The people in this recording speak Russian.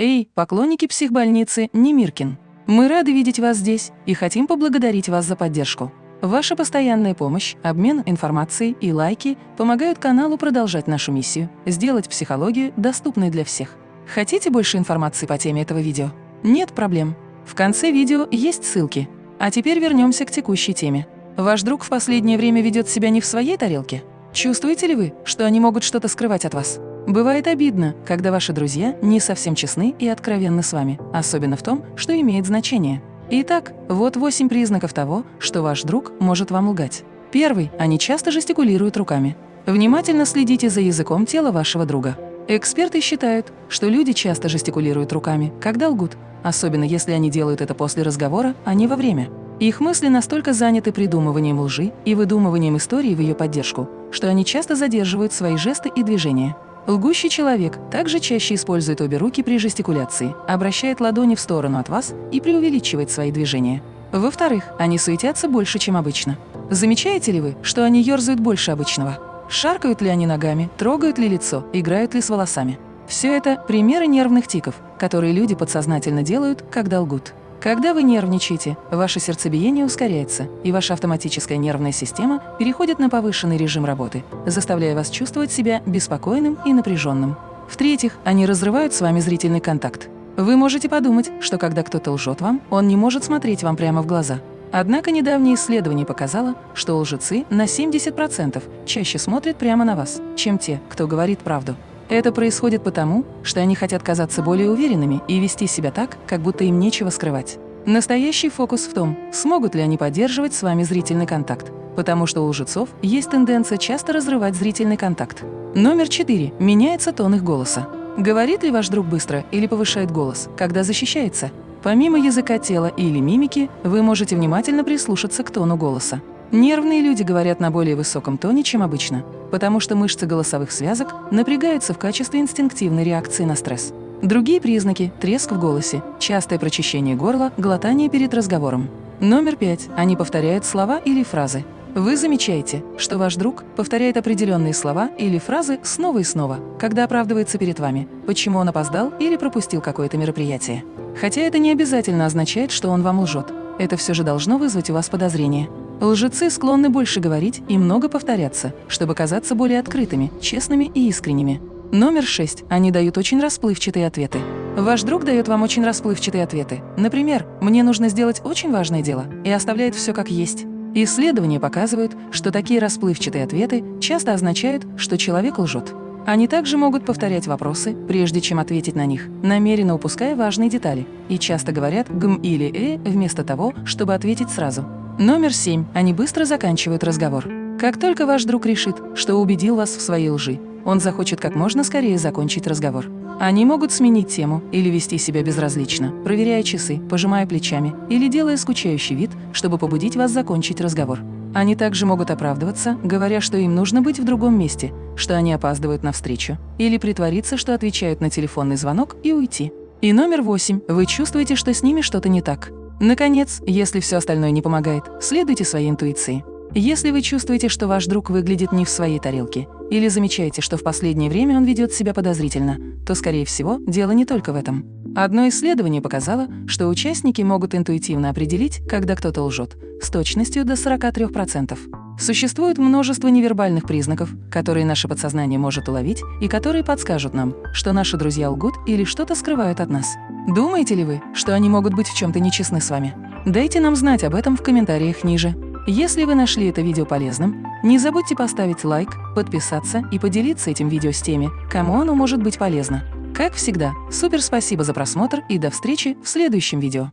Эй, поклонники психбольницы Немиркин! Мы рады видеть вас здесь и хотим поблагодарить вас за поддержку. Ваша постоянная помощь, обмен информацией и лайки помогают каналу продолжать нашу миссию – сделать психологию доступной для всех. Хотите больше информации по теме этого видео? Нет проблем. В конце видео есть ссылки. А теперь вернемся к текущей теме. Ваш друг в последнее время ведет себя не в своей тарелке? Чувствуете ли вы, что они могут что-то скрывать от вас? Бывает обидно, когда ваши друзья не совсем честны и откровенны с вами, особенно в том, что имеет значение. Итак, вот восемь признаков того, что ваш друг может вам лгать. Первый – они часто жестикулируют руками. Внимательно следите за языком тела вашего друга. Эксперты считают, что люди часто жестикулируют руками, когда лгут, особенно если они делают это после разговора, а не во время. Их мысли настолько заняты придумыванием лжи и выдумыванием истории в ее поддержку, что они часто задерживают свои жесты и движения. Лгущий человек также чаще использует обе руки при жестикуляции, обращает ладони в сторону от вас и преувеличивает свои движения. Во-вторых, они суетятся больше, чем обычно. Замечаете ли вы, что они ерзают больше обычного? Шаркают ли они ногами, трогают ли лицо, играют ли с волосами? Все это примеры нервных тиков, которые люди подсознательно делают, когда лгут. Когда вы нервничаете, ваше сердцебиение ускоряется, и ваша автоматическая нервная система переходит на повышенный режим работы, заставляя вас чувствовать себя беспокойным и напряженным. В-третьих, они разрывают с вами зрительный контакт. Вы можете подумать, что когда кто-то лжет вам, он не может смотреть вам прямо в глаза. Однако недавнее исследование показало, что лжецы на 70% чаще смотрят прямо на вас, чем те, кто говорит правду. Это происходит потому, что они хотят казаться более уверенными и вести себя так, как будто им нечего скрывать. Настоящий фокус в том, смогут ли они поддерживать с вами зрительный контакт, потому что у лжецов есть тенденция часто разрывать зрительный контакт. Номер четыре. Меняется тон их голоса. Говорит ли ваш друг быстро или повышает голос, когда защищается? Помимо языка тела или мимики, вы можете внимательно прислушаться к тону голоса. Нервные люди говорят на более высоком тоне, чем обычно, потому что мышцы голосовых связок напрягаются в качестве инстинктивной реакции на стресс. Другие признаки – треск в голосе, частое прочищение горла, глотание перед разговором. Номер пять. Они повторяют слова или фразы. Вы замечаете, что ваш друг повторяет определенные слова или фразы снова и снова, когда оправдывается перед вами, почему он опоздал или пропустил какое-то мероприятие. Хотя это не обязательно означает, что он вам лжет. Это все же должно вызвать у вас подозрение. Лжецы склонны больше говорить и много повторяться, чтобы казаться более открытыми, честными и искренними. Номер шесть. Они дают очень расплывчатые ответы. Ваш друг дает вам очень расплывчатые ответы. Например, «мне нужно сделать очень важное дело» и оставляет все как есть. Исследования показывают, что такие расплывчатые ответы часто означают, что человек лжет. Они также могут повторять вопросы, прежде чем ответить на них, намеренно упуская важные детали, и часто говорят «гм» или «э» вместо того, чтобы ответить сразу. Номер семь. Они быстро заканчивают разговор. Как только ваш друг решит, что убедил вас в своей лжи, он захочет как можно скорее закончить разговор. Они могут сменить тему или вести себя безразлично, проверяя часы, пожимая плечами или делая скучающий вид, чтобы побудить вас закончить разговор. Они также могут оправдываться, говоря, что им нужно быть в другом месте, что они опаздывают на встречу, или притвориться, что отвечают на телефонный звонок и уйти. И номер восемь. Вы чувствуете, что с ними что-то не так. Наконец, если все остальное не помогает, следуйте своей интуиции. Если вы чувствуете, что ваш друг выглядит не в своей тарелке, или замечаете, что в последнее время он ведет себя подозрительно, то, скорее всего, дело не только в этом. Одно исследование показало, что участники могут интуитивно определить, когда кто-то лжет, с точностью до 43%. Существует множество невербальных признаков, которые наше подсознание может уловить и которые подскажут нам, что наши друзья лгут или что-то скрывают от нас. Думаете ли вы, что они могут быть в чем-то нечестны с вами? Дайте нам знать об этом в комментариях ниже. Если вы нашли это видео полезным, не забудьте поставить лайк, подписаться и поделиться этим видео с теми, кому оно может быть полезно. Как всегда, супер спасибо за просмотр и до встречи в следующем видео.